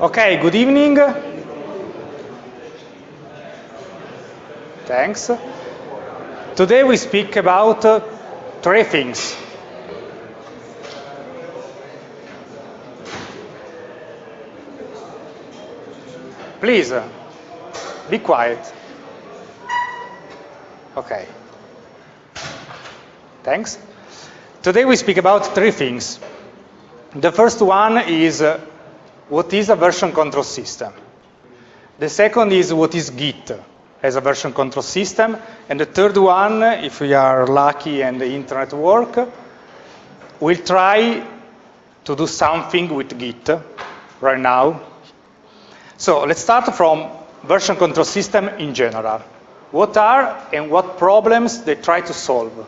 Okay, good evening. Thanks. Today we speak about uh, three things. Please, uh, be quiet. Okay. Thanks. Today we speak about three things. The first one is uh, what is a version control system. The second is what is Git as a version control system. And the third one, if we are lucky and the internet work, we'll try to do something with Git right now. So let's start from version control system in general. What are and what problems they try to solve?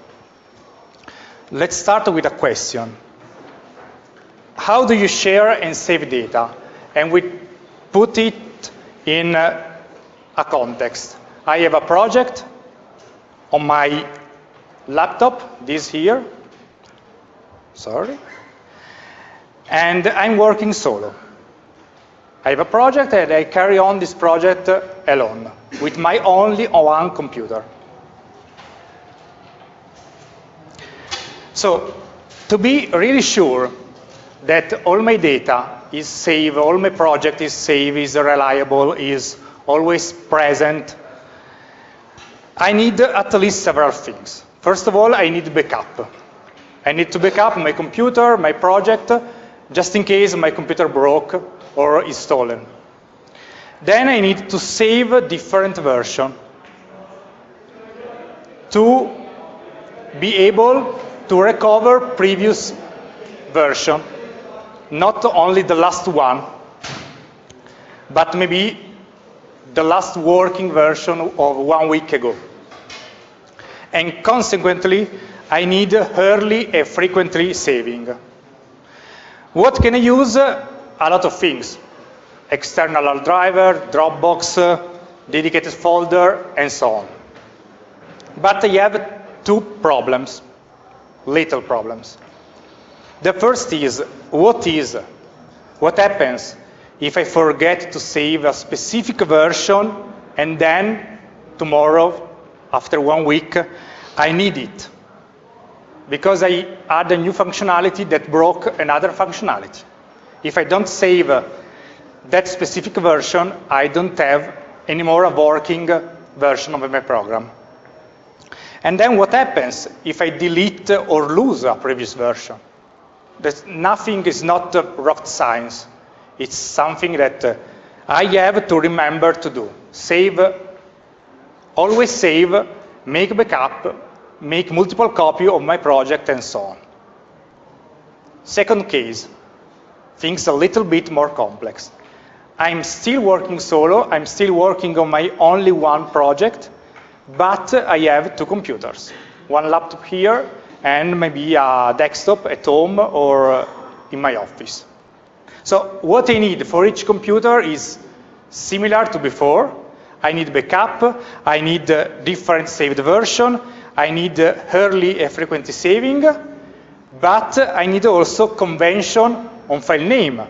Let's start with a question. How do you share and save data? And we put it in a, context. I have a project on my laptop, this here, sorry, and I'm working solo. I have a project and I carry on this project alone, with my only one computer. So to be really sure that all my data is safe, all my project is safe, is reliable, is always present, I need at least several things. First of all, I need backup. I need to backup my computer, my project, just in case my computer broke or is stolen. Then I need to save a different version to be able to recover previous version, not only the last one, but maybe the last working version of one week ago. And consequently, I need early and frequently saving. What can I use? A lot of things. External hard driver, Dropbox, dedicated folder, and so on. But I have two problems little problems. The first is, what is, what happens if I forget to save a specific version and then tomorrow, after one week, I need it because I add a new functionality that broke another functionality. If I don't save that specific version, I don't have anymore a working version of my program. And then what happens if I delete or lose a previous version? That nothing is not rocket science. It's something that uh, I have to remember to do. Save, always save, make backup, make multiple copy of my project and so on. Second case, things a little bit more complex. I'm still working solo, I'm still working on my only one project, but I have two computers, one laptop here and maybe a desktop at home or in my office. So what I need for each computer is similar to before. I need backup, I need different saved version, I need early and frequent saving, but I need also convention on file name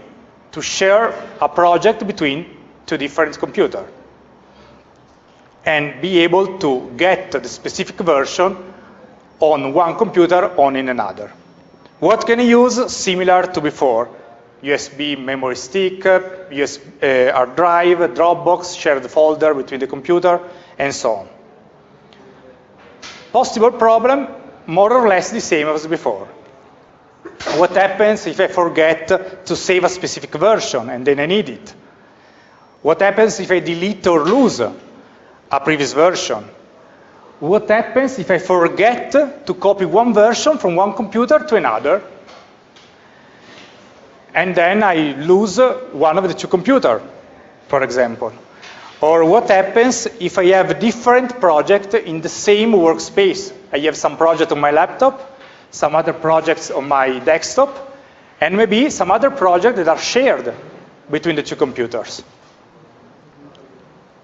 to share a project between two different computers and be able to get the specific version on one computer on in another. What can you use similar to before? USB memory stick, USB, uh, hard drive, Dropbox, shared folder between the computer, and so on. Possible problem, more or less the same as before. What happens if I forget to save a specific version and then I need it? What happens if I delete or lose a previous version. What happens if I forget to copy one version from one computer to another? And then I lose one of the two computers, for example. Or what happens if I have different projects in the same workspace? I have some project on my laptop, some other projects on my desktop, and maybe some other projects that are shared between the two computers.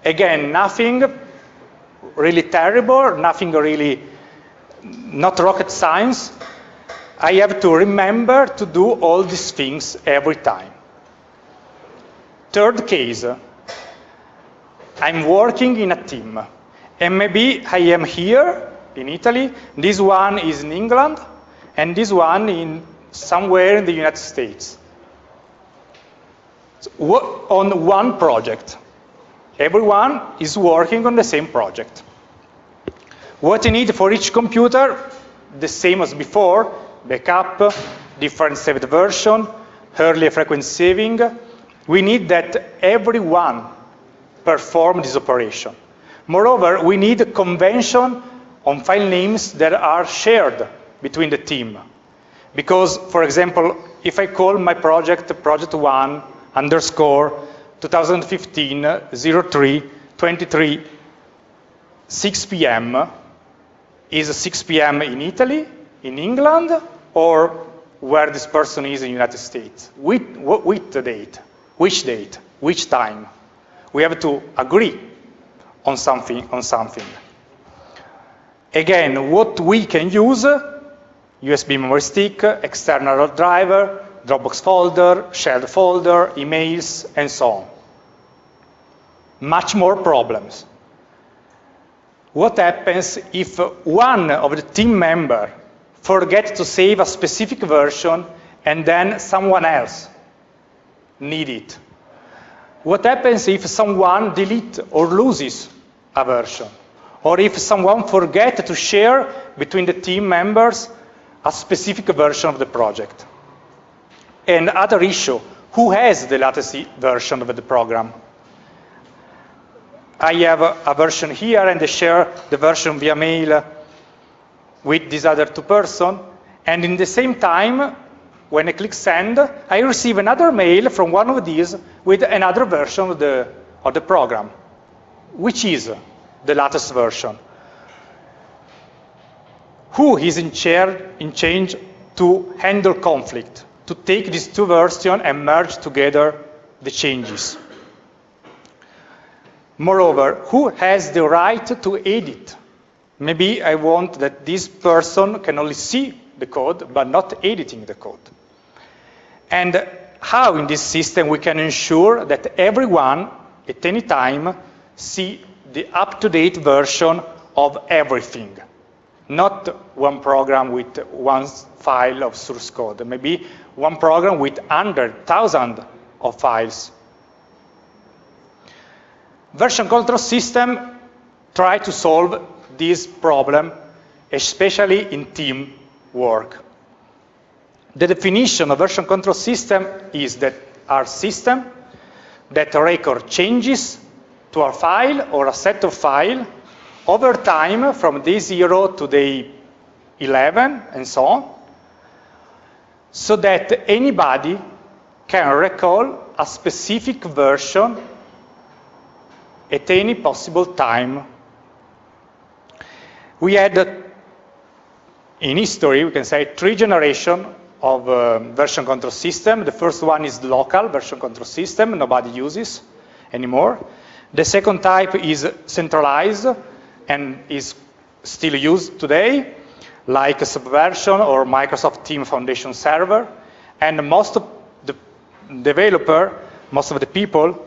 Again, nothing really terrible, nothing really, not rocket science. I have to remember to do all these things every time. Third case, I'm working in a team. And maybe I am here in Italy, this one is in England, and this one in somewhere in the United States. So, on one project. Everyone is working on the same project. What you need for each computer, the same as before, backup, different saved version, early frequency saving. We need that everyone perform this operation. Moreover, we need a convention on file names that are shared between the team. Because, for example, if I call my project project one underscore 2015 03 23 6 p.m. is 6 p.m. in Italy, in England, or where this person is in the United States? With, with the date, which date, which time? We have to agree on something, on something. Again, what we can use, USB memory stick, external driver, Dropbox folder, shared folder, emails, and so on. Much more problems. What happens if one of the team member forget to save a specific version and then someone else need it? What happens if someone delete or loses a version? Or if someone forget to share between the team members a specific version of the project? And other issue, who has the latest version of the program? I have a, a version here and I share the version via mail with this other two person. And in the same time, when I click send, I receive another mail from one of these with another version of the, of the program, which is the latest version. Who is in, chair, in change to handle conflict, to take these two versions and merge together the changes? Moreover, who has the right to edit? Maybe I want that this person can only see the code, but not editing the code. And how in this system we can ensure that everyone at any time see the up-to-date version of everything, not one program with one file of source code, maybe one program with 100,000 of files. Version control system try to solve this problem, especially in team work. The definition of version control system is that our system that record changes to a file or a set of file over time from day 0 to day 11 and so on, so that anybody can recall a specific version at any possible time. We had, in history, we can say, three generations of uh, version control system. The first one is local version control system, nobody uses anymore. The second type is centralized and is still used today, like Subversion or Microsoft Team Foundation Server. And most of the developer, most of the people,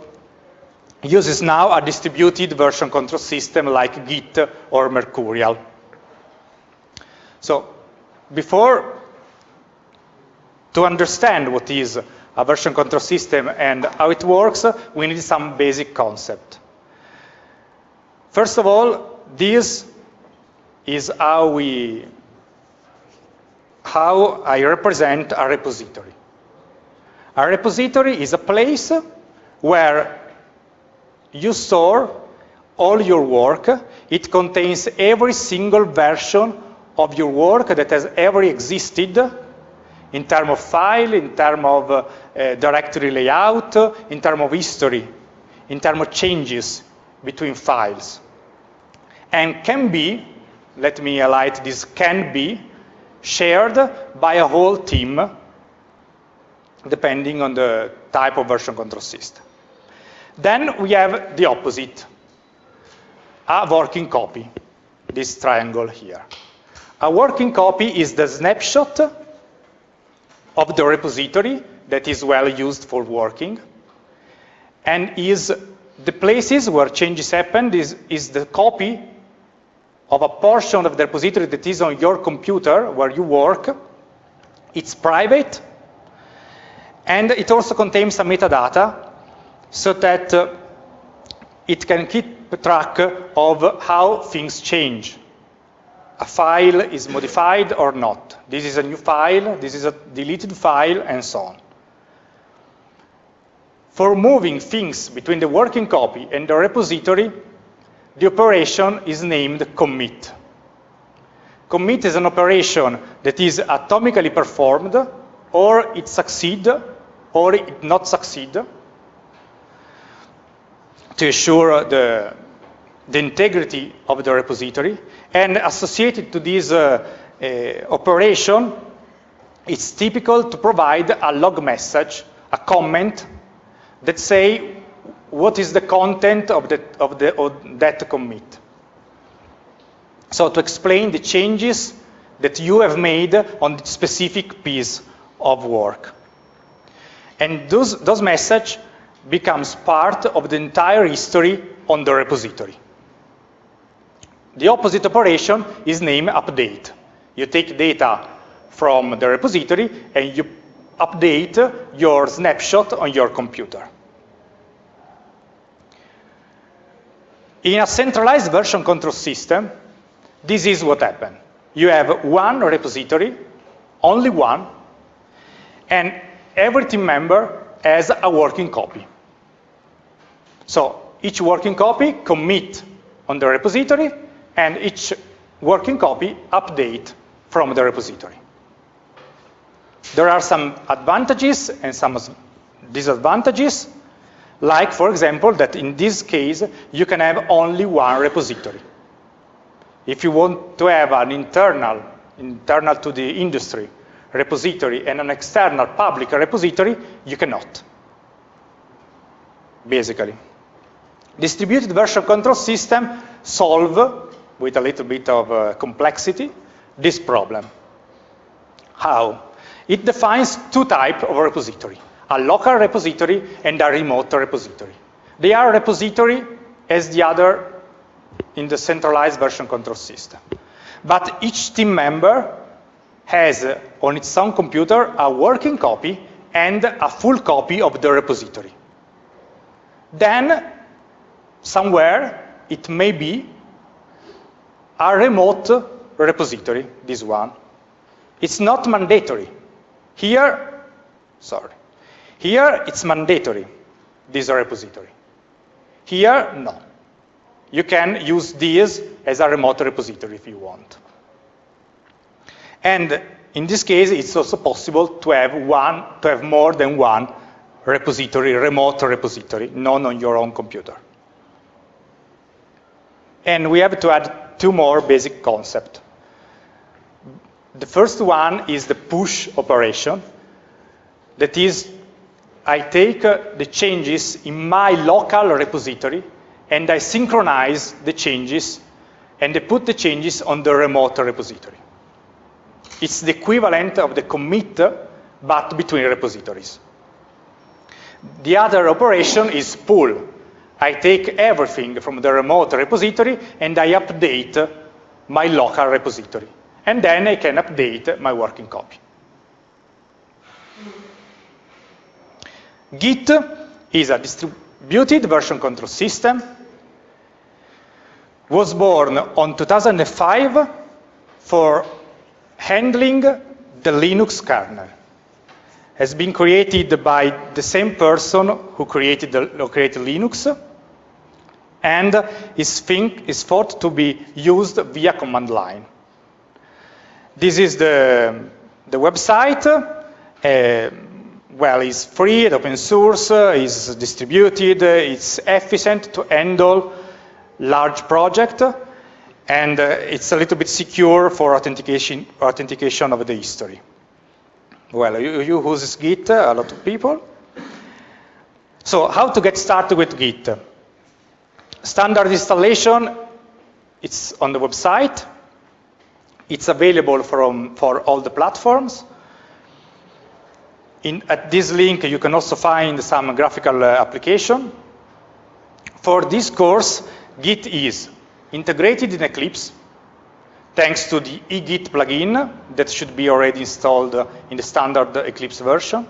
uses now a distributed version control system like Git or Mercurial. So before to understand what is a version control system and how it works, we need some basic concept. First of all, this is how we how I represent a repository. A repository is a place where you store all your work. It contains every single version of your work that has ever existed in terms of file, in terms of uh, directory layout, in terms of history, in terms of changes between files. And can be, let me highlight this, can be shared by a whole team depending on the type of version control system. Then we have the opposite, a working copy, this triangle here. A working copy is the snapshot of the repository that is well used for working. and is the places where changes happen is, is the copy of a portion of the repository that is on your computer where you work. It's private, and it also contains some metadata so that uh, it can keep track of how things change. A file is modified or not. This is a new file, this is a deleted file, and so on. For moving things between the working copy and the repository, the operation is named commit. Commit is an operation that is atomically performed, or it succeeds, or it not succeed, to ensure the, the integrity of the repository. And associated to this uh, uh, operation, it's typical to provide a log message, a comment that say what is the content of, the, of, the, of that commit. So to explain the changes that you have made on the specific piece of work. And those, those messages becomes part of the entire history on the repository. The opposite operation is named update. You take data from the repository and you update your snapshot on your computer. In a centralized version control system, this is what happened. You have one repository, only one, and every team member has a working copy. So each working copy commit on the repository, and each working copy update from the repository. There are some advantages and some disadvantages, like, for example, that in this case, you can have only one repository. If you want to have an internal, internal to the industry repository and an external public repository, you cannot, basically. Distributed version control system solve, with a little bit of uh, complexity, this problem. How? It defines two types of repository, a local repository and a remote repository. They are repository as the other in the centralized version control system. But each team member has uh, on its own computer a working copy and a full copy of the repository. Then, somewhere, it may be a remote repository, this one. It's not mandatory. Here, sorry, here it's mandatory, this repository. Here, no. You can use this as a remote repository if you want. And in this case, it's also possible to have one, to have more than one repository, remote repository, known on your own computer. And we have to add two more basic concepts. The first one is the push operation. That is, I take uh, the changes in my local repository and I synchronize the changes and I put the changes on the remote repository. It's the equivalent of the commit, but between repositories. The other operation is pull. I take everything from the remote repository and I update my local repository. And then I can update my working copy. Git is a distributed version control system, was born on 2005 for handling the Linux kernel has been created by the same person who created, the, who created Linux and is, think, is thought to be used via command line. This is the, the website. Uh, well, it's free, it's open source, it's distributed, it's efficient to handle large project and uh, it's a little bit secure for authentication, authentication of the history. Well, you, you use Git, a lot of people. So how to get started with Git? Standard installation, it's on the website. It's available from, for all the platforms. In, at this link, you can also find some graphical uh, application. For this course, Git is integrated in Eclipse, thanks to the eGit plugin that should be already installed in the standard Eclipse version,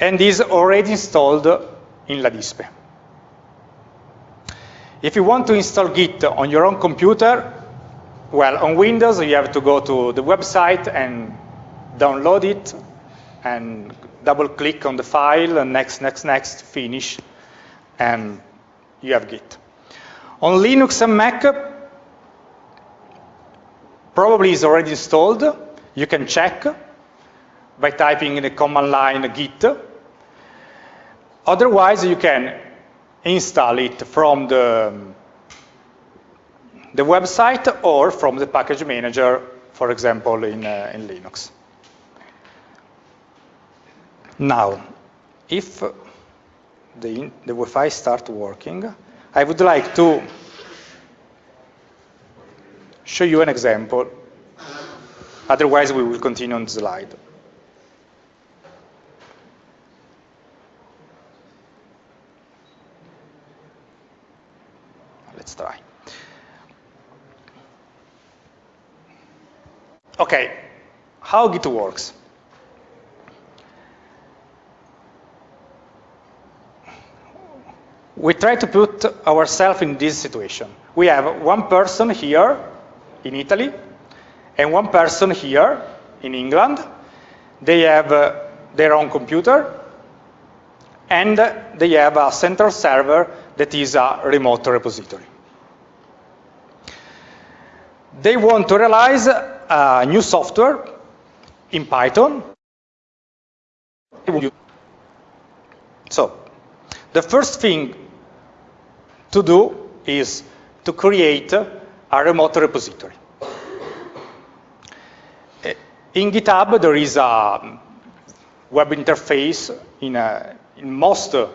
and is already installed in Ladispe. If you want to install Git on your own computer, well, on Windows, you have to go to the website and download it and double click on the file and next, next, next, finish, and you have Git. On Linux and Mac, probably is already installed. You can check by typing in the command line git. Otherwise, you can install it from the, the website or from the package manager, for example, in, uh, in Linux. Now, if the, the Wi-Fi start working, I would like to show you an example. Otherwise, we will continue on the slide. Let's try. Okay, how Git works. We try to put ourselves in this situation. We have one person here in Italy and one person here in England. They have uh, their own computer and they have a central server that is a remote repository. They want to realize a new software in Python. So, the first thing to do is to create a remote repository. In GitHub, there is a web interface in, a, in most uh,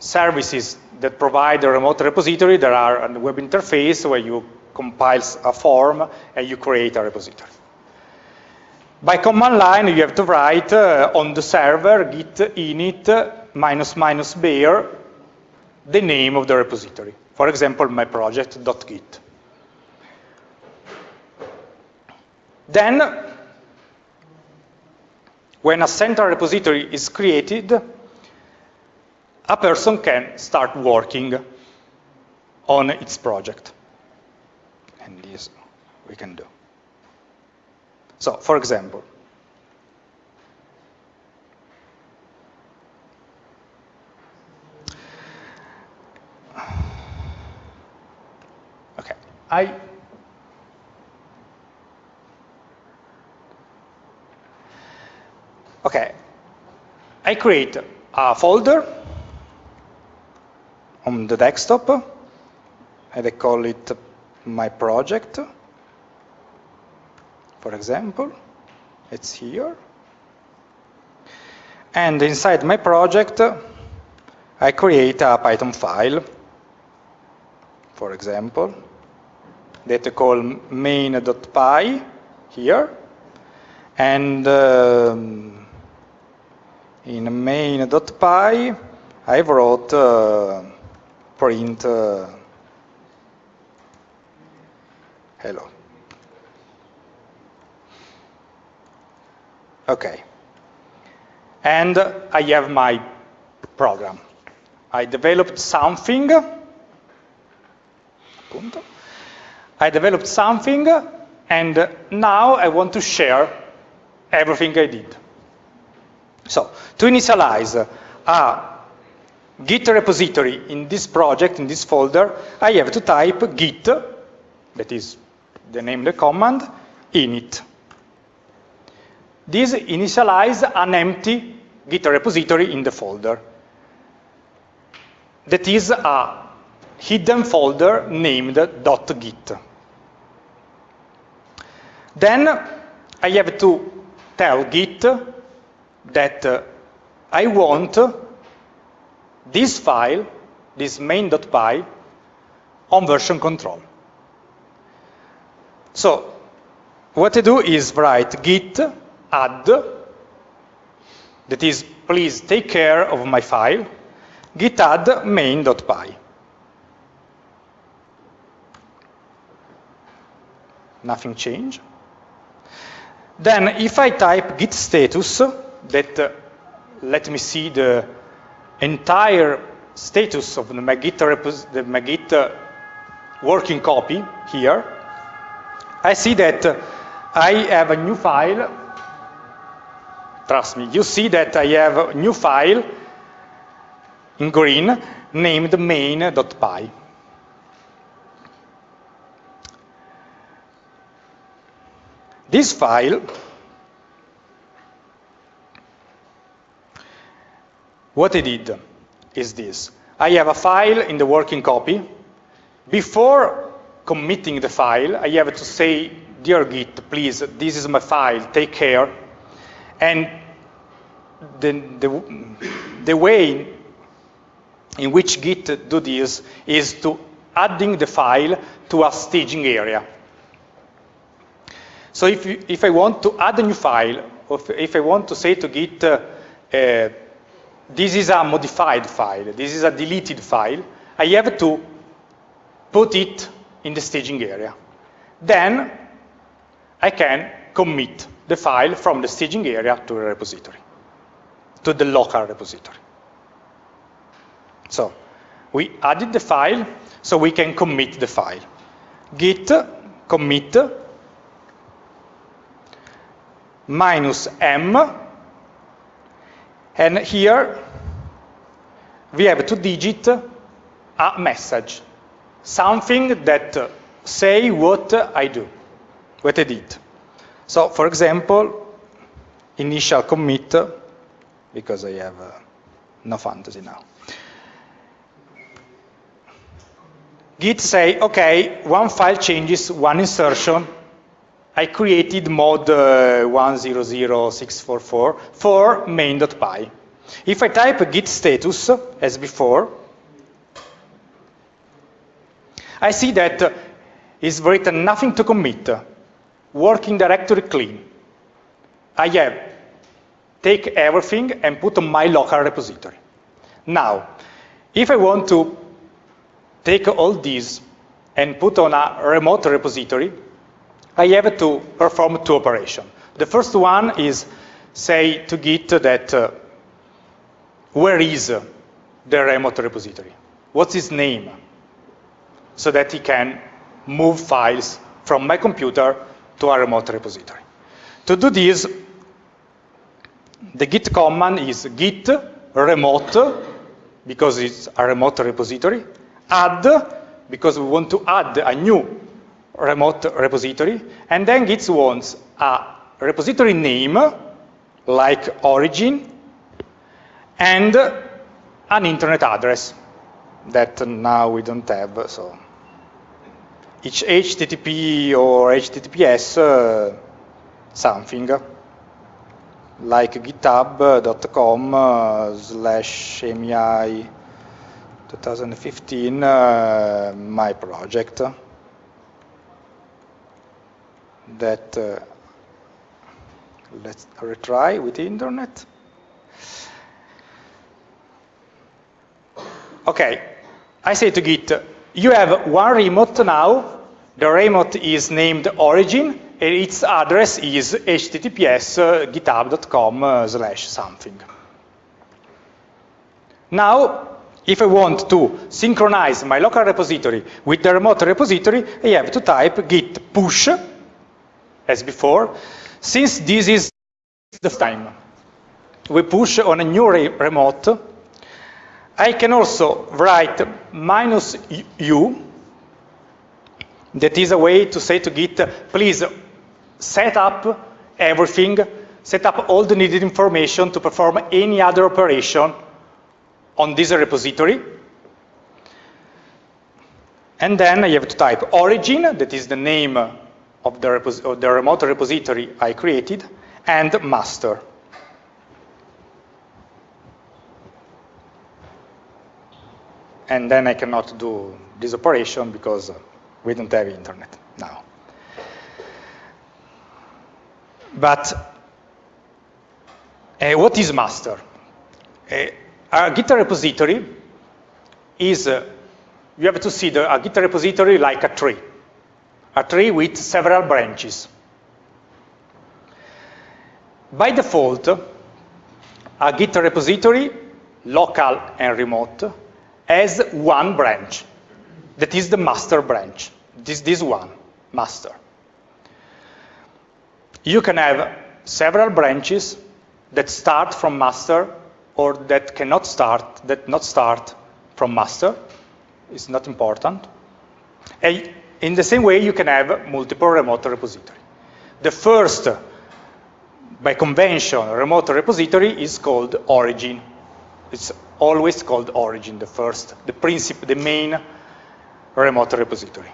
services that provide a remote repository. There are a web interface where you compile a form and you create a repository. By command line, you have to write uh, on the server git init minus minus bare the name of the repository. For example, my project.git. Then, when a central repository is created, a person can start working on its project. And this we can do. So, for example, I Okay, I create a folder on the desktop, and I call it my project, for example. It's here. And inside my project, I create a Python file, for example, that I call main.py here. And um, in main.py, I wrote uh, print uh, hello. Okay. And I have my program. I developed something. I developed something, and now I want to share everything I did. So to initialize a Git repository in this project, in this folder, I have to type git, that is the name of the command, init. This initializes an empty Git repository in the folder. That is a hidden folder named .git. Then I have to tell Git that uh, I want this file, this main.py, on version control. So what I do is write git add that is, please take care of my file, git add main.py. Nothing changed. Then if I type git status, that uh, let me see the entire status of the my Git, the my Git uh, working copy here, I see that uh, I have a new file. Trust me, you see that I have a new file in green named main.py. This file what I did is this. I have a file in the working copy. Before committing the file, I have to say, dear Git, please, this is my file, take care. And the, the, the way in which Git do this is to adding the file to a staging area. So if, you, if I want to add a new file, or if, I want to say to Git, uh, uh, this is a modified file, this is a deleted file, I have to put it in the staging area. Then I can commit the file from the staging area to the repository, to the local repository. So we added the file, so we can commit the file. Git commit minus m, and here we have to digit a message, something that say what I do, what I did. So, for example, initial commit, because I have uh, no fantasy now. Git say, okay, one file changes, one insertion, I created mod uh, 100644 for main.py. If I type git status, as before, I see that is written nothing to commit, working directory clean. I have take everything and put on my local repository. Now, if I want to take all these and put on a remote repository, I have to perform two operations. The first one is say to Git that uh, where is the remote repository? What's its name? So that he can move files from my computer to a remote repository. To do this, the git command is git remote, because it's a remote repository, add, because we want to add a new remote repository, and then Git wants a repository name, like origin, and an internet address that now we don't have, so. Each HTTP or HTTPS uh, something like github.com uh, slash AMI 2015 uh, my project that uh, let's retry with the internet. Okay, I say to Git, you have one remote now. The remote is named origin, and its address is https uh, github.com uh, slash something. Now, if I want to synchronize my local repository with the remote repository, I have to type git push as before. Since this is the time we push on a new re remote, I can also write minus u, that is a way to say to Git, please set up everything, set up all the needed information to perform any other operation on this repository. And then I have to type origin, that is the name of the, of the remote repository I created, and master. And then I cannot do this operation because we don't have internet now. But Uh, what is master? Uh, a Git repository is, uh, you have to see the, a Git repository like a tree, a tree with several branches. By default, a Git repository, local and remote, has one branch. That is the master branch. This, this one, master. You can have several branches that start from master or that cannot start, that not start from master. It's not important. And in the same way, you can have multiple remote repository. The first, by convention, remote repository is called origin. It's always called origin, the first, the principle, the main remote repository.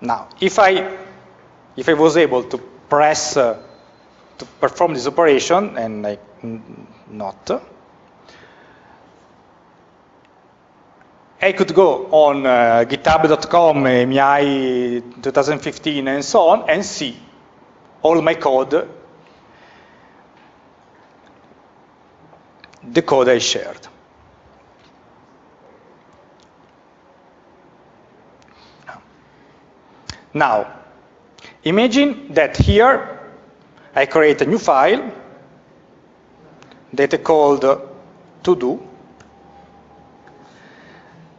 Now, if I, if I was able to press, uh, to perform this operation, and I not, I could go on uh, github.com, MEI 2015, and so on, and see all my code, the code I shared. Now, imagine that here I create a new file that I called to do,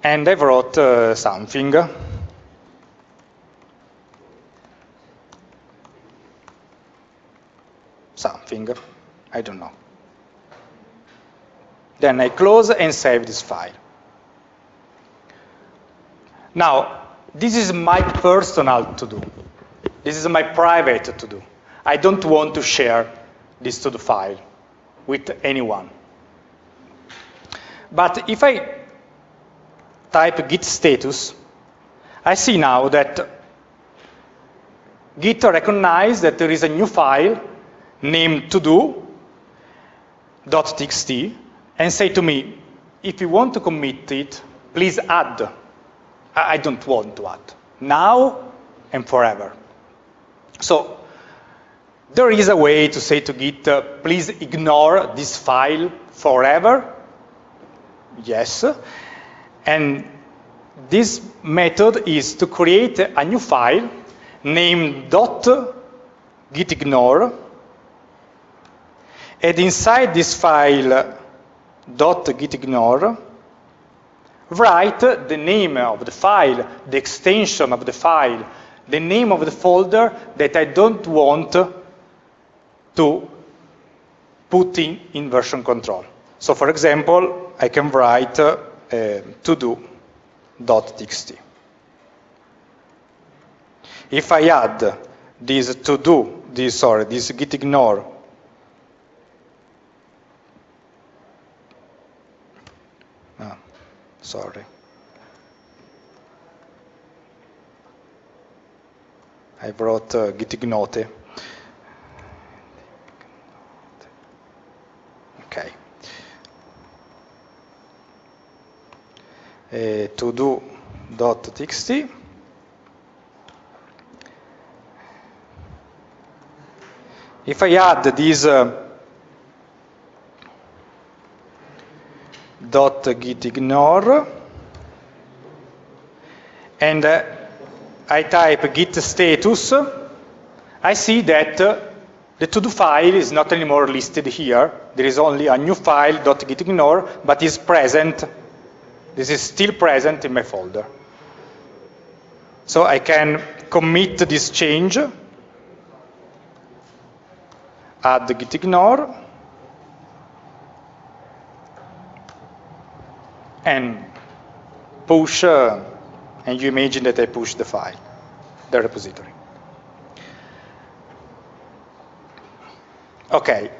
and I wrote uh, something. Something, I don't know. Then I close and save this file. Now, this is my personal to-do. This is my private to-do. I don't want to share this to-do file with anyone. But if I type git status, I see now that Git recognizes that there is a new file named todo.txt and say to me, if you want to commit it, please add I don't want to add. Now and forever. So there is a way to say to Git, uh, please ignore this file forever. Yes. And this method is to create a new file named gitignore. And inside this file gitignore, write the name of the file, the extension of the file, the name of the folder that I don't want to put in, in version control. So for example, I can write uh, todo.txt. If I add this to do, this sorry, this git ignore sorry. I brought uh, gitignore. Okay. To do dot txt. If I add this uh, dot git ignore and uh, I type git status, I see that uh, the to-do file is not anymore listed here. There is only a new file .git ignore, but is present. This is still present in my folder. So I can commit this change, add the git ignore, and push, uh, and you imagine that I push the file, the repository. Okay.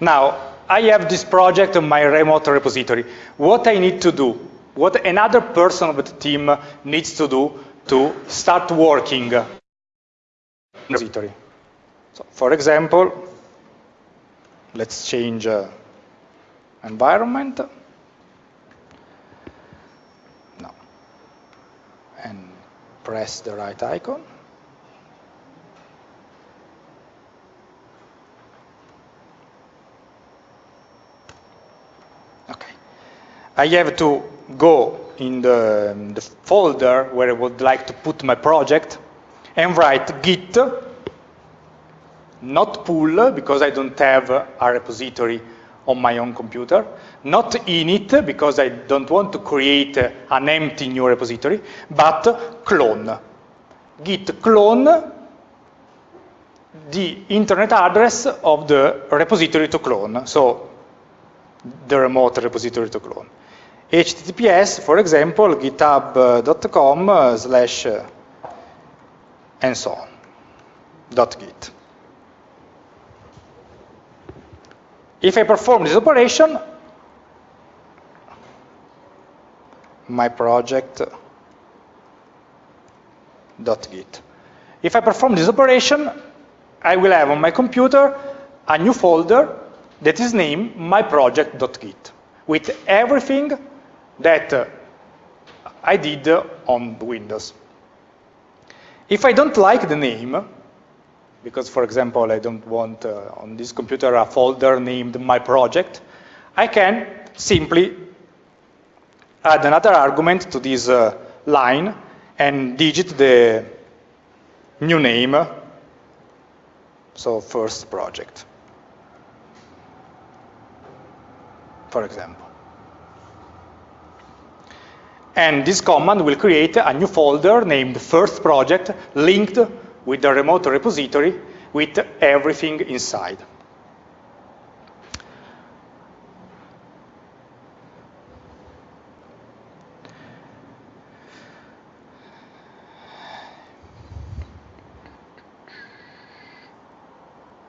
Now, I have this project on my remote repository. What I need to do, what another person of the team needs to do to start working repository. So, for example, let's change uh, environment. No. And press the right icon. I have to go in the, the, folder where I would like to put my project and write git, not pull, because I don't have a repository on my own computer, not init, because I don't want to create an empty new repository, but clone. Git clone the internet address of the repository to clone, so the remote repository to clone. HTTPS, for example, github.com uh, slash uh, and so on, dot git. If I perform this operation, my project uh, dot git. If I perform this operation, I will have on my computer a new folder that is named my project.git with everything that uh, I did on Windows. If I don't like the name, because for example I don't want uh, on this computer a folder named my project, I can simply add another argument to this uh, line and digit the new name, so first project, for example. And this command will create a new folder named first project linked with the remote repository with everything inside.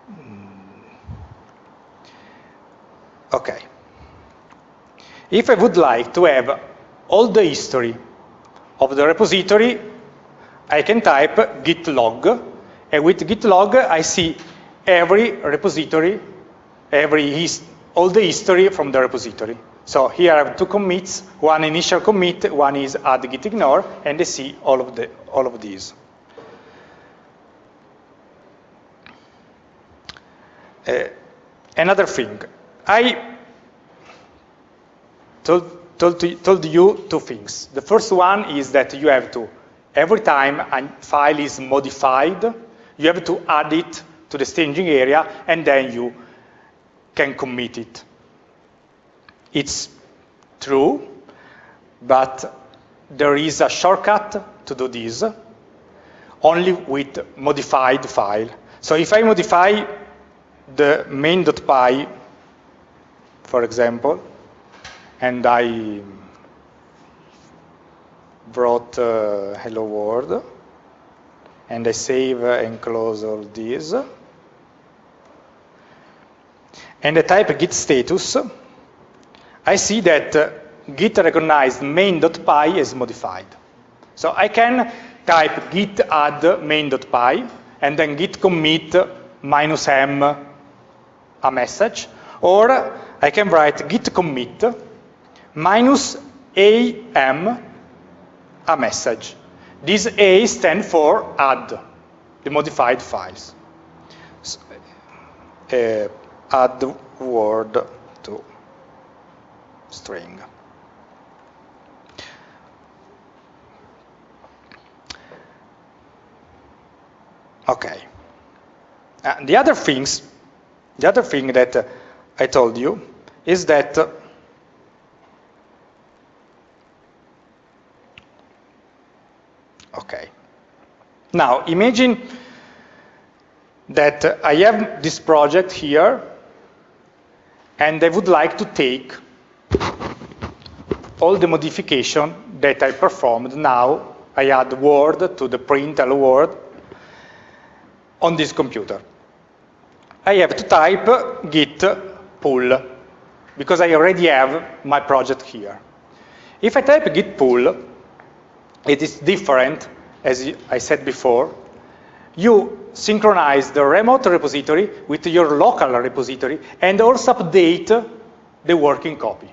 Hmm. Okay. If I would like to have all the history of the repository, I can type git log, and with git log I see every repository, every all the history from the repository. So here I have two commits, one initial commit, one is add git ignore, and I see all of the all of these. Uh, another thing, I told told, to, told you two things. The first one is that you have to, every time a file is modified, you have to add it to the staging area, and then you can commit it. It's true, but there is a shortcut to do this, only with modified file. So if I modify the main.py, for example, and I brought uh, hello world and I save and close all these. And I type git status. I see that uh, git recognized main.py is modified. So I can type git add main.py and then git commit minus m a message or I can write git commit minus AM a message. This A stands for add, the modified files. So, uh, add word to string. Okay. Uh, the other things, the other thing that uh, I told you is that Okay. Now, imagine that I have this project here, and I would like to take all the modification that I performed now. I add Word to the print hello Word on this computer. I have to type git pull, because I already have my project here. If I type git pull, it is different, as I said before. You synchronize the remote repository with your local repository and also update the working copy.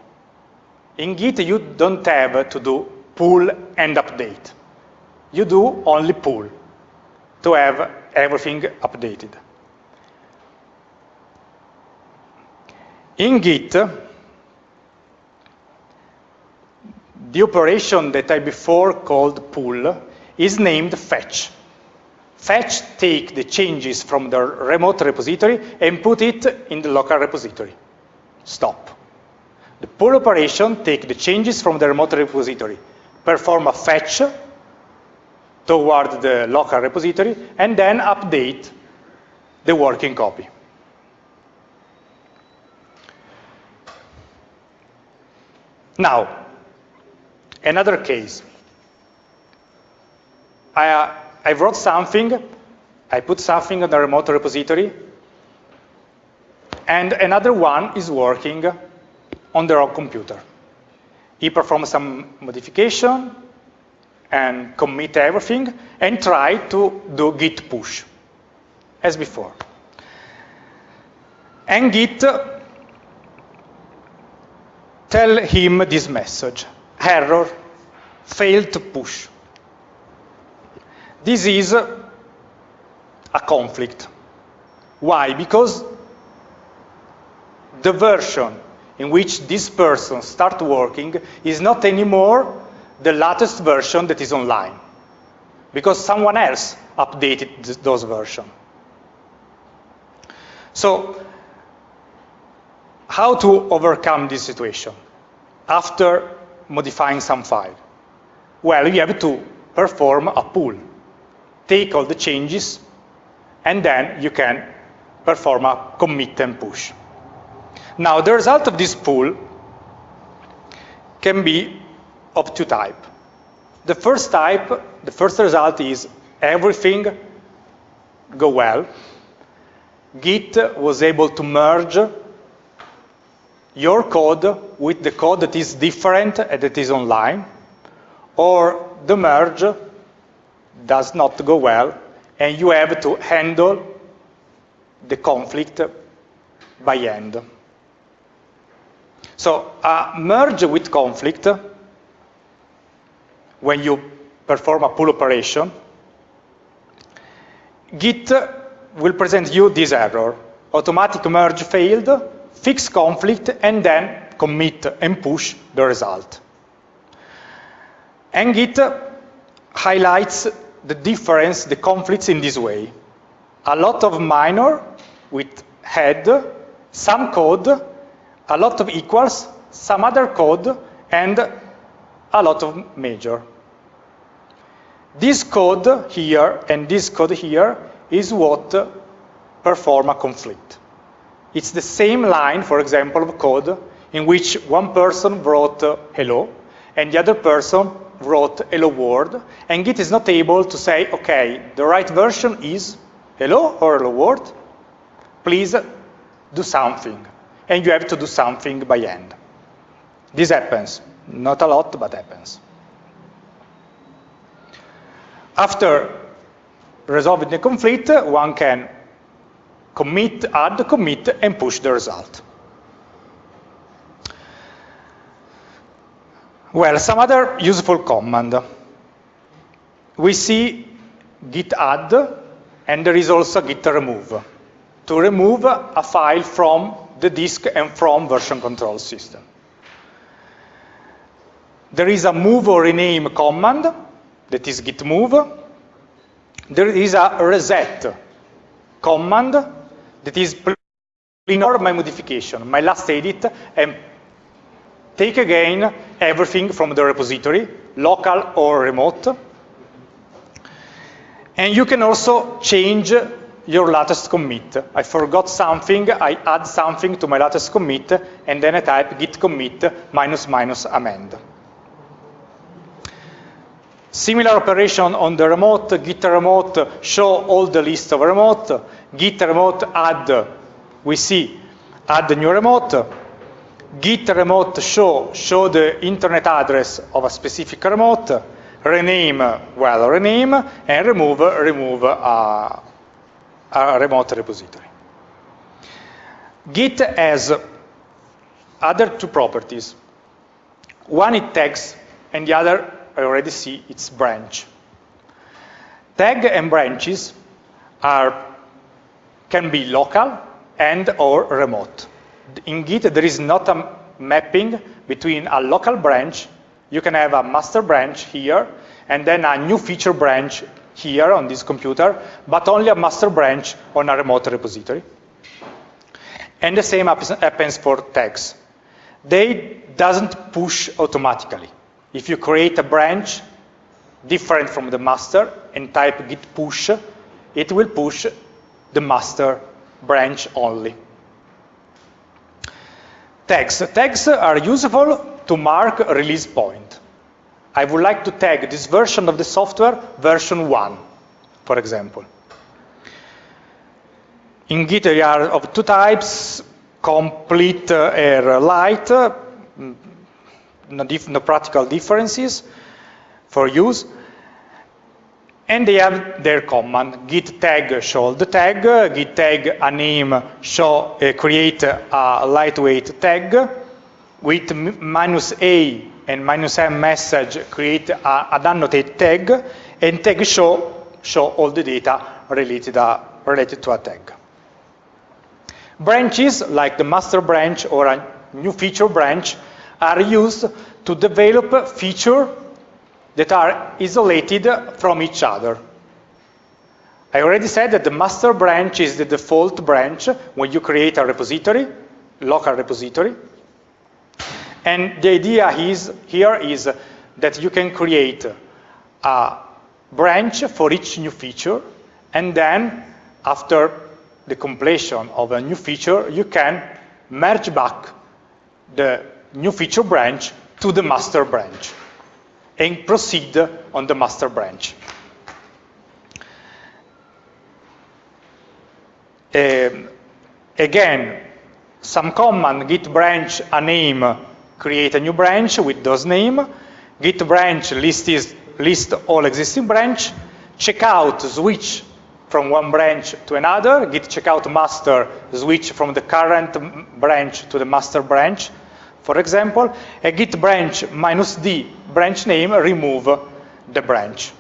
In Git, you don't have to do pull and update. you do only pull to have everything updated. In Git, the operation that I before called pull is named fetch. Fetch take the changes from the remote repository and put it in the local repository. Stop. The pull operation take the changes from the remote repository, perform a fetch toward the local repository, and then update the working copy. Now, another case. I, uh, I wrote something, I put something on the remote repository, and another one is working on their own computer. He performs some modification and commit everything and try to do git push as before. And git tell him this message, error, failed to push. This is a conflict. Why? Because the version in which this person start working is not anymore the latest version that is online because someone else updated th those versions. So how to overcome this situation after modifying some file? Well, you have to perform a pull take all the changes, and then you can perform a commit and push. Now, the result of this pull can be of two types. The first type, the first result is everything go well. Git was able to merge your code with the code that is different and that is online, or the merge does not go well, and you have to handle the conflict by hand. So a merge with conflict, when you perform a pull operation, Git will present you this error. Automatic merge failed, fix conflict, and then commit and push the result. And Git highlights the difference, the conflicts in this way. A lot of minor with head, some code, a lot of equals, some other code, and a lot of major. This code here and this code here is what perform a conflict. It's the same line, for example, of code in which one person wrote uh, hello and the other person wrote hello world, and Git is not able to say, okay, the right version is hello or hello world, please do something. And you have to do something by hand. This happens. Not a lot, but happens. After resolving the conflict, one can commit, add, commit, and push the result. Well, some other useful command. We see git add, and there is also git remove, to remove a file from the disk and from version control system. There is a move or rename command, that is git move. There is a reset command, that is ignore my modification, my last edit, and take again everything from the repository, local or remote. And you can also change your latest commit. I forgot something, I add something to my latest commit, and then I type git commit minus minus amend. Similar operation on the remote, git remote show all the list of remote, git remote add, we see add new remote, git remote show, show the internet address of a specific remote, rename, well, rename, and remove, remove a, a remote repository. Git has other two properties. One it tags, and the other, I already see, it's branch. Tag and branches are, can be local and or remote. In Git, there is not a mapping between a local branch, you can have a master branch here, and then a new feature branch here on this computer, but only a master branch on a remote repository. And the same happens for tags. They doesn't push automatically. If you create a branch different from the master and type git push, it will push the master branch only. Tags. Tags are useful to mark release point. I would like to tag this version of the software version 1, for example. In Git, there are of two types, complete uh, or light, mm, no, no practical differences for use. And they have their command, git tag show the tag, git tag a name show uh, create a lightweight tag, with minus a and minus m message create a, an annotated tag, and tag show show all the data related, uh, related to a tag. Branches, like the master branch or a new feature branch, are used to develop feature that are isolated from each other. I already said that the master branch is the default branch when you create a repository, local repository. And the idea is, here is that you can create a branch for each new feature, and then after the completion of a new feature, you can merge back the new feature branch to the master branch and proceed on the master branch. Um, again, some command git branch a name, create a new branch with those name. Git branch list, is, list all existing branch. Checkout switch from one branch to another. Git checkout master switch from the current branch to the master branch for example, a git branch minus d branch name remove the branch.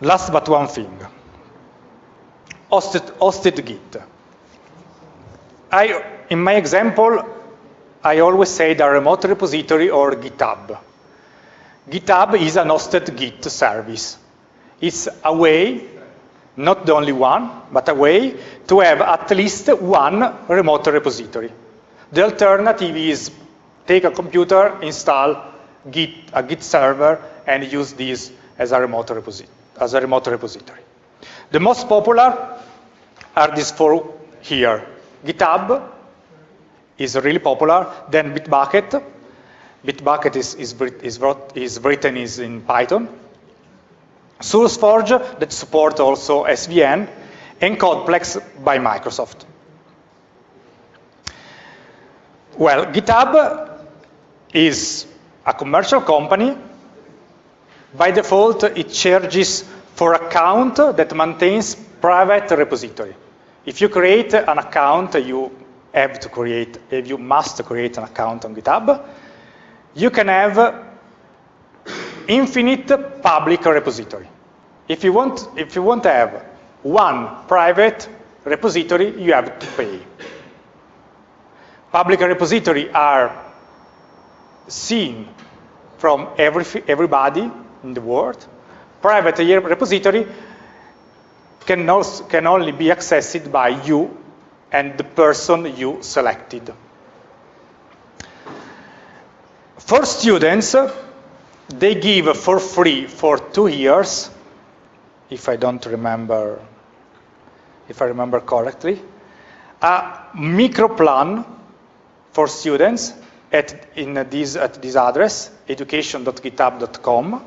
Last but one thing, hosted, hosted Git. I, in my example, I always say the remote repository or GitHub. GitHub is an hosted Git service. It's a way not the only one, but a way to have at least one remote repository. The alternative is take a computer, install Git, a Git server, and use this as a remote, as a remote repository. The most popular are these four here. GitHub is really popular, then Bitbucket. Bitbucket is, is, is, is written is in Python. SourceForge that support also SVN, and Codeplex by Microsoft. Well, GitHub is a commercial company. By default, it charges for account that maintains private repository. If you create an account, you have to create, if you must create an account on GitHub. You can have infinite public repository. If you want, if you want to have one private repository, you have to pay. Public repository are seen from every, everybody in the world. Private repository can, also, can only be accessed by you and the person you selected. For students, they give for free for two years if I don't remember, if I remember correctly, a micro plan for students at, in this, at this address, education.github.com,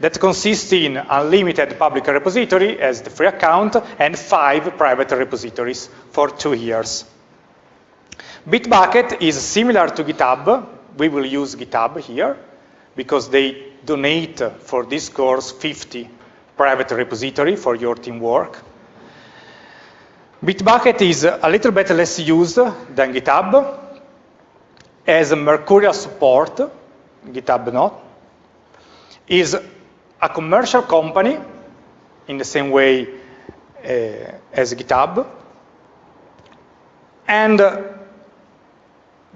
that consists in unlimited public repository as the free account and five private repositories for two years. Bitbucket is similar to GitHub. We will use GitHub here because they donate for this course 50 private repository for your teamwork. Bitbucket is a little bit less used than GitHub, as Mercurial support, GitHub not. is a commercial company in the same way uh, as GitHub. And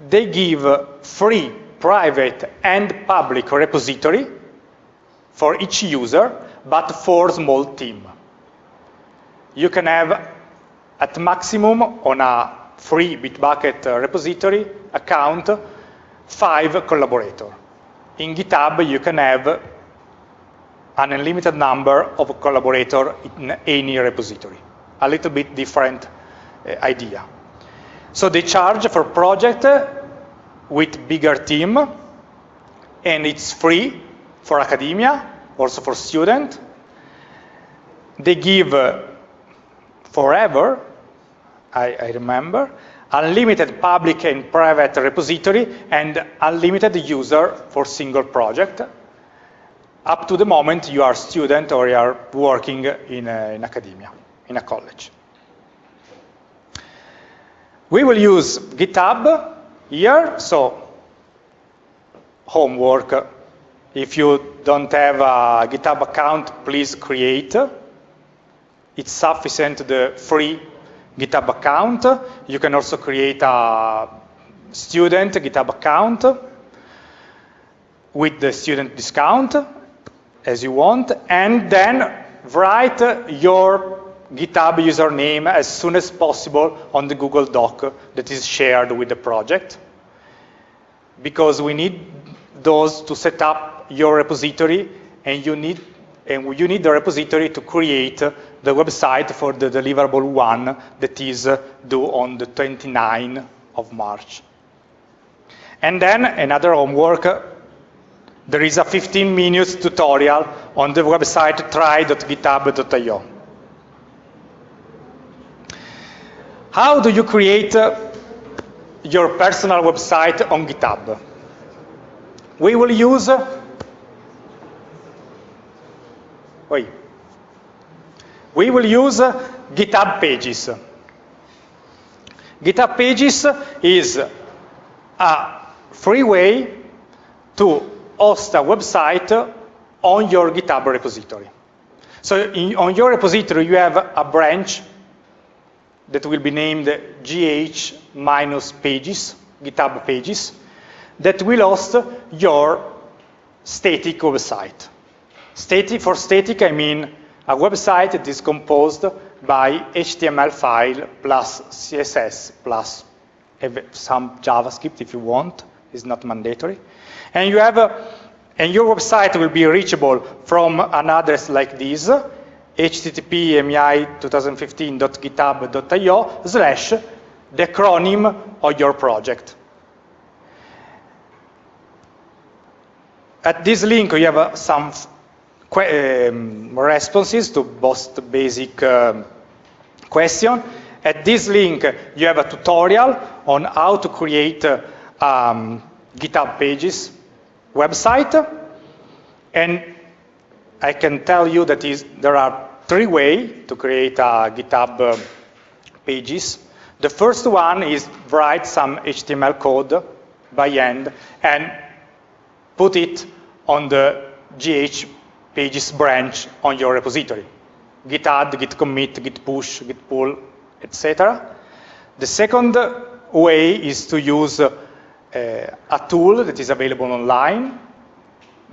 they give free private and public repository for each user, but for small team. You can have at maximum on a free Bitbucket repository account five collaborators. In GitHub, you can have an unlimited number of collaborators in any repository. A little bit different uh, idea. So they charge for project with bigger team, and it's free for academia, also for student. They give uh, forever, I, I remember, unlimited public and private repository and unlimited user for single project up to the moment you are student or you are working in, a, in academia, in a college. We will use GitHub here, so homework. If you don't have a GitHub account, please create. It's sufficient the free GitHub account. You can also create a student GitHub account with the student discount as you want, and then write your GitHub username as soon as possible on the Google Doc that is shared with the project. Because we need those to set up your repository, and you need and you need the repository to create the website for the deliverable one that is due on the 29th of March. And then another homework there is a 15 minutes tutorial on the website try.github.io. How do you create uh, your personal website on GitHub? We will use wait, we will use GitHub Pages. GitHub Pages is a free way to host a website on your GitHub repository. So in, on your repository, you have a branch that will be named gh minus pages, GitHub pages, that will host your static website. Static, for static, I mean a website that is composed by HTML file plus CSS plus some JavaScript if you want, it's not mandatory. And you have, a, and your website will be reachable from an address like this, http mi 2015.github.io slash the acronym of your project. At this link, you have uh, some um, responses to both basic um, question. At this link, you have a tutorial on how to create uh, um, GitHub pages website. And I can tell you that is, there are three ways to create a GitHub uh, pages. The first one is write some HTML code by hand and put it on the GH pages branch on your repository. Git add, git commit, git push, git pull, etc. The second way is to use uh, a tool that is available online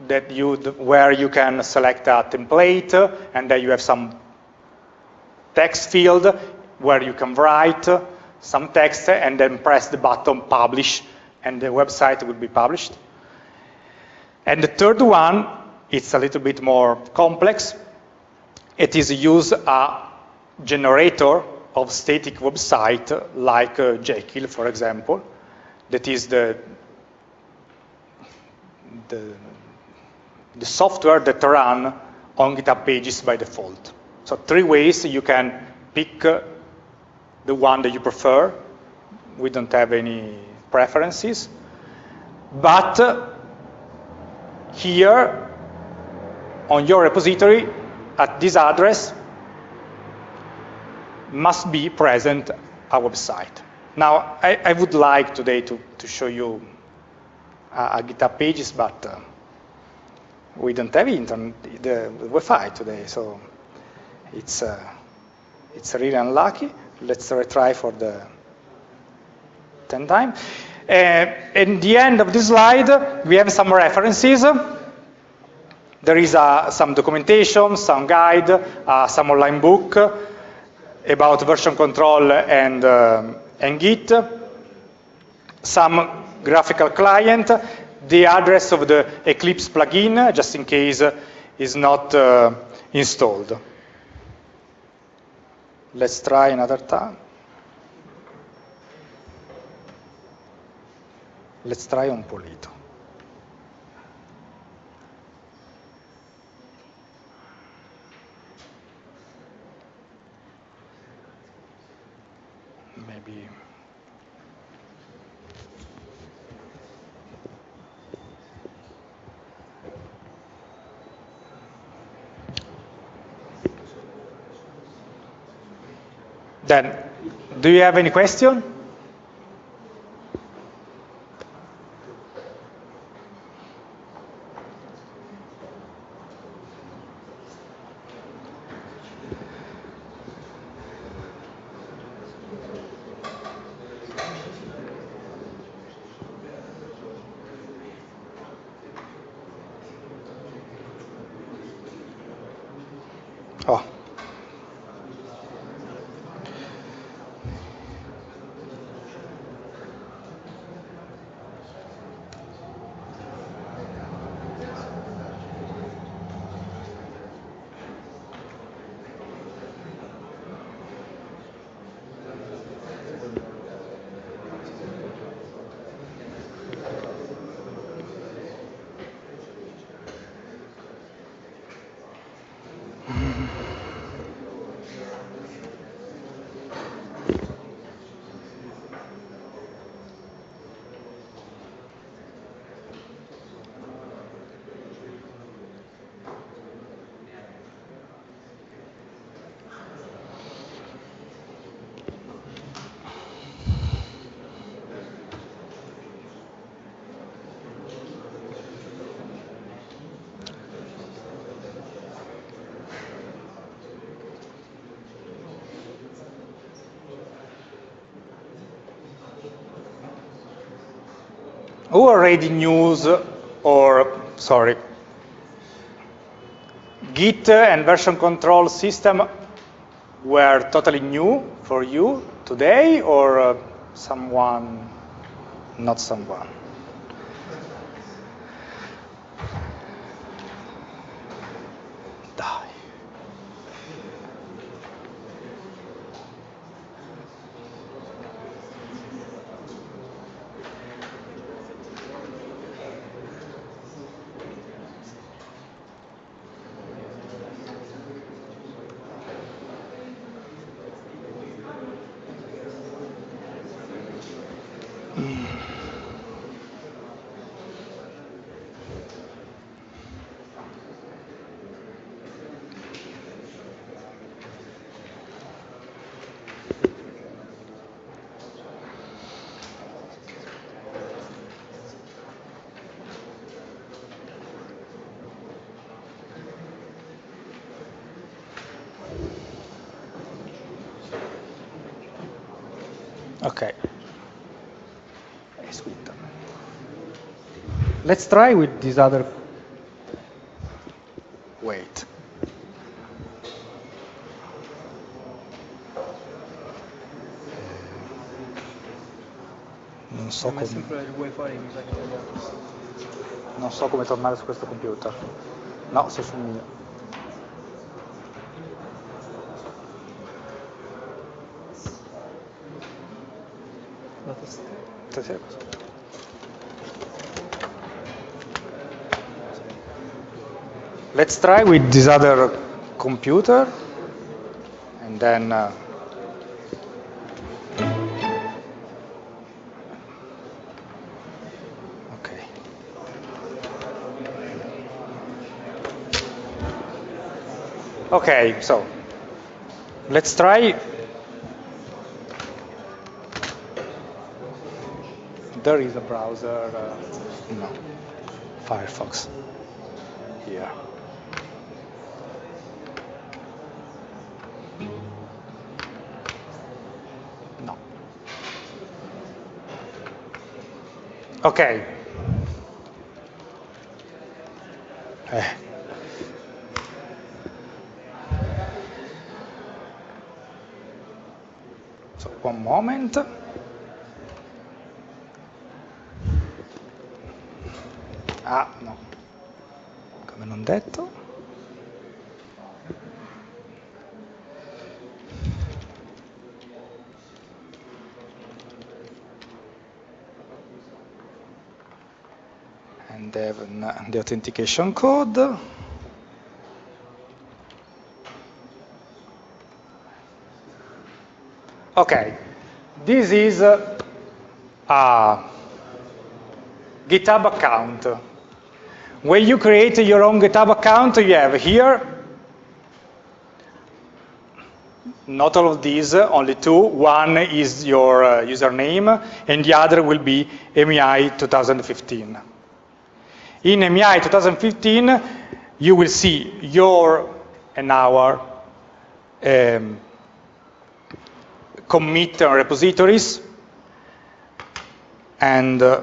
that you, where you can select a template and then you have some text field where you can write some text and then press the button publish and the website will be published. And the third one, it's a little bit more complex. It is use a generator of static website like uh, Jekyll, for example, that is the, the, the software that run on GitHub pages by default. So three ways you can pick uh, the one that you prefer. We don't have any preferences. But uh, here on your repository at this address must be present a website. Now, I, I, would like today to, to show you uh, GitHub pages, but uh, we don't have internet, the Wi-Fi today, so it's uh, it's really unlucky. Let's retry for the 10 time. Uh, at the end of this slide, we have some references. There is uh, some documentation, some guide, uh, some online book about version control and, uh, and Git, some graphical client, the address of the Eclipse plugin, just in case is not uh, installed. Let's try another time. Let's try un polito. Then, do you have any question? Who already news or, sorry, Git and version control system were totally new for you today or uh, someone, not someone? Okay. Let's try with this other. Wait. Non so, come, è non so come tornare su questo computer. No, sei sul mio. Let's try with this other computer and then uh, okay. Okay, so let's try There is a browser, uh, no, Firefox. here. No. Okay. Eh. So, one moment. Ah, no. Come non detto. And then the authentication code. Okay, this is a, GitHub account. When you create your own GitHub account, you have here, not all of these, only two. One is your uh, username, and the other will be MEI 2015. In MEI 2015, you will see your and our um, commit repositories. And uh,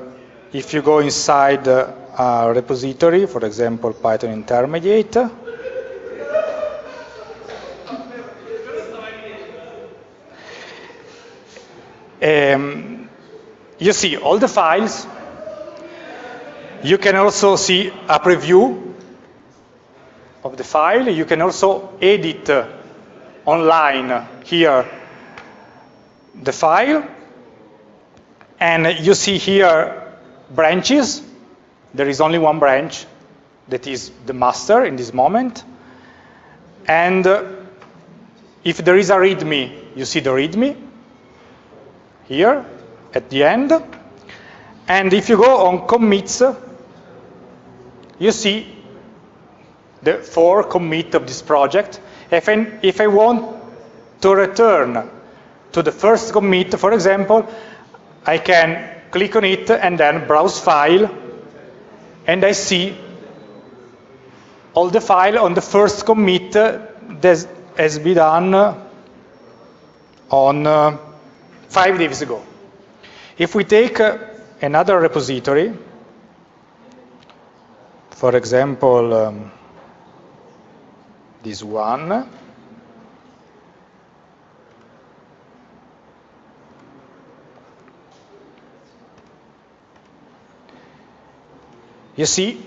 if you go inside uh, a repository, for example, Python Intermediate, um, you see all the files. You can also see a preview of the file. You can also edit online here the file. And you see here branches. There is only one branch that is the master in this moment. And uh, if there is a README, you see the README here at the end. And if you go on commits, you see the four commit of this project. If I, if I want to return to the first commit, for example, I can click on it and then browse file, and I see all the file on the first commit that has been done on uh, five days ago. If we take uh, another repository, for example, um, this one, you see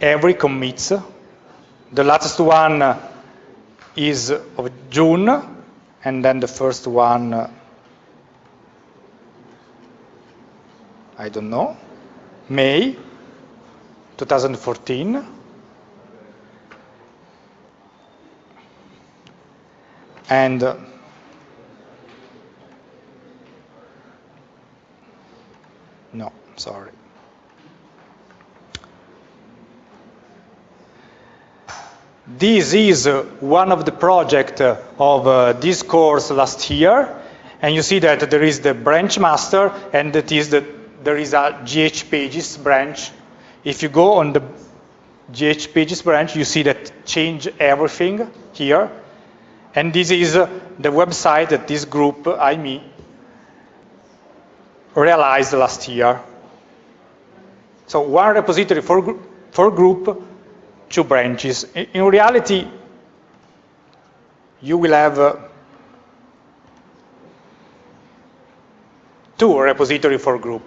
every commits. The latest one is of June, and then the first one, I don't know, May 2014. And uh, no, sorry. This is uh, one of the projects uh, of uh, this course last year, and you see that there is the branch master, and that is the, there is a GH pages branch. If you go on the GH pages branch, you see that change everything here, and this is uh, the website that this group, IME, realized last year. So one repository for, for group, two branches. In reality, you will have uh, two repository for group.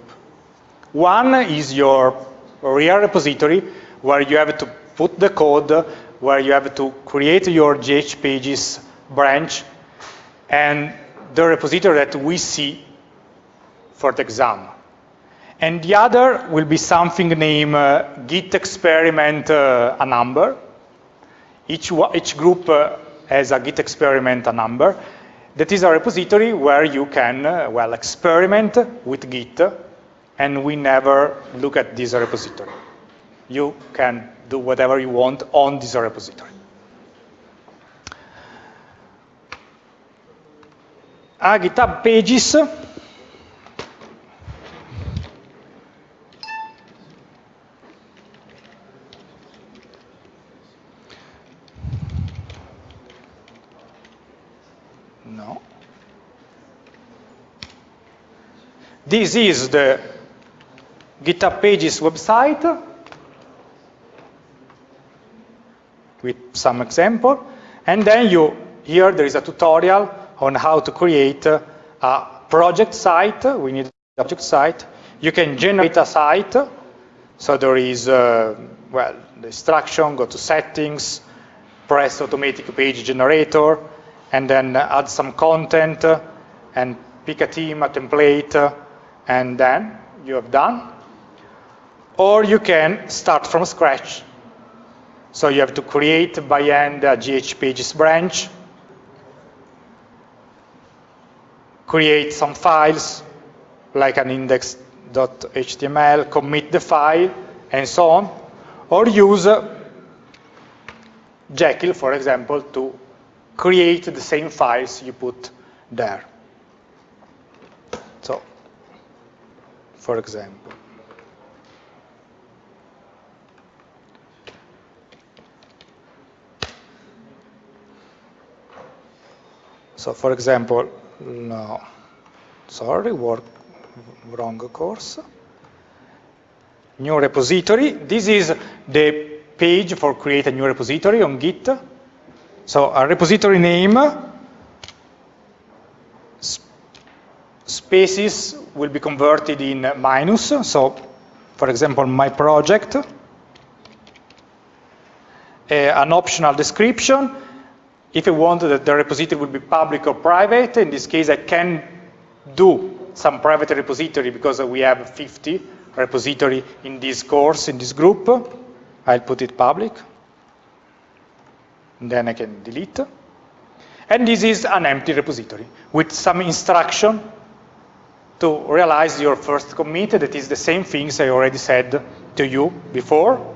One is your real repository where you have to put the code, where you have to create your GH pages branch, and the repository that we see for the exam. And the other will be something named uh, Git experiment uh, a number. Each, each group uh, has a Git experiment a number. That is a repository where you can, uh, well, experiment with Git, and we never look at this repository. You can do whatever you want on this repository. Ah, GitHub Pages this is the GitHub Pages website with some example. And then you, here there is a tutorial on how to create a project site. We need a project site. You can generate a site. So there is, uh, well, the instruction, go to settings, press automatic page generator, and then add some content, and pick a theme, a template, and then you have done. Or you can start from scratch. So you have to create by hand a GH pages branch, create some files, like an index.html, commit the file, and so on. Or use uh, Jekyll, for example, to create the same files you put there. So, for example. So, for example, no, sorry, work, wrong course. New repository. This is the page for create a new repository on Git. So a repository name, spaces will be converted in minus. So for example, my project, uh, an optional description. If I want that the repository will be public or private, in this case I can do some private repository because we have 50 repository in this course, in this group. I'll put it public. And then I can delete. And this is an empty repository with some instruction to realize your first commit that is the same things I already said to you before.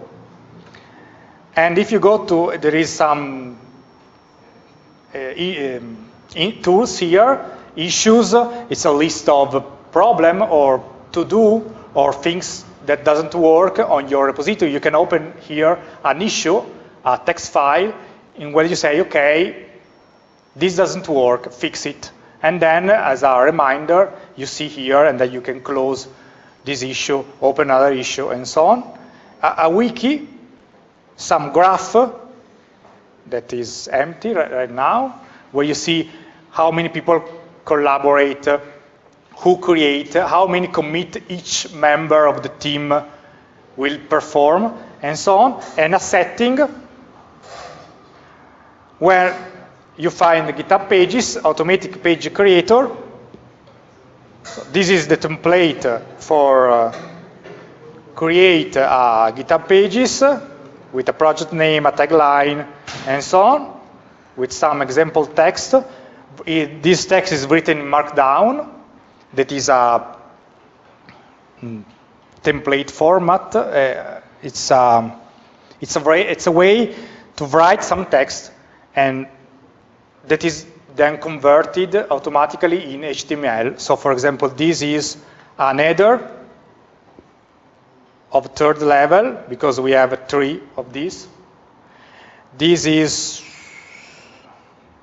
And if you go to, there is some Uh, um, tools here, issues, it's a list of problem or to do or things that doesn't work on your repository, you can open here an issue, a text file, in where you say, okay, this doesn't work, fix it. And then, as a reminder, you see here, and then you can close this issue, open another issue, and so on. A, a wiki, some graph that is empty right, right now, where you see how many people collaborate who create, how many commit each member of the team will perform, and so on, and a setting where you find the GitHub pages, automatic page creator. So this is the template for uh, create uh, GitHub pages with a project name, a tagline, and so on, with some example text. It, this text is written in Markdown, that is a mm, template format. Uh, it's, a, um, it's, a it's a way to write some text and that is then converted automatically in HTML. So for example, this is an header of third level because we have three of these. This is,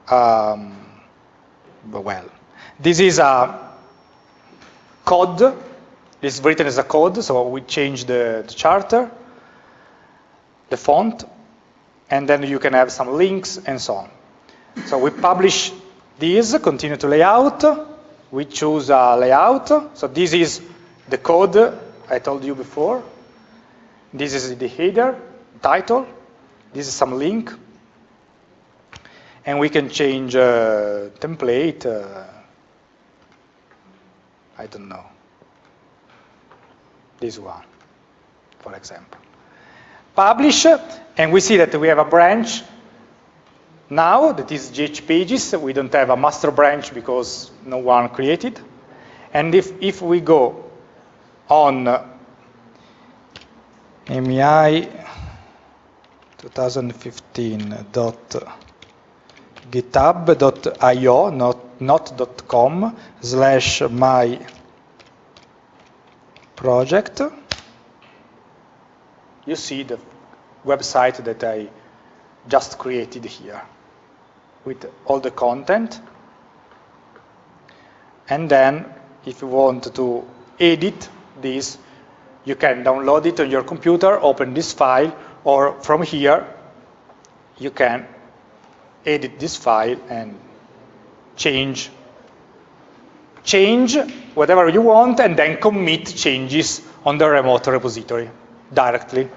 um, well, this is a code It's written as a code, so we change the, the charter, the font, and then you can have some links and so on. So we publish these, continue to layout, we choose a layout, so this is the code I told you before. This is the header, title, this is some link, and we can change uh, template, uh, I don't know. This one, for example. Publish, and we see that we have a branch now that is GH pages. We don't have a master branch because no one created. And if, if we go on MEI 2015.github.io, not not.com slash my project, you see the website that I just created here with all the content. And then if you want to edit this, you can download it on your computer, open this file, or from here, you can edit this file and change change whatever you want and then commit changes on the remote repository directly.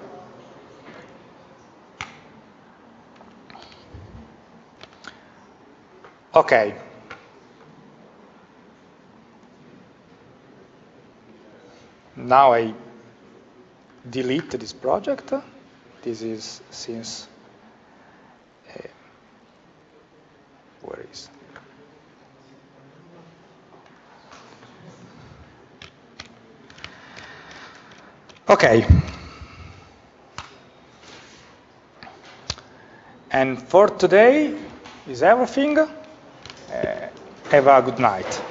Okay. Now I delete this project. This is since, uh, where is? Okay. And for today is everything. Uh, have a good night.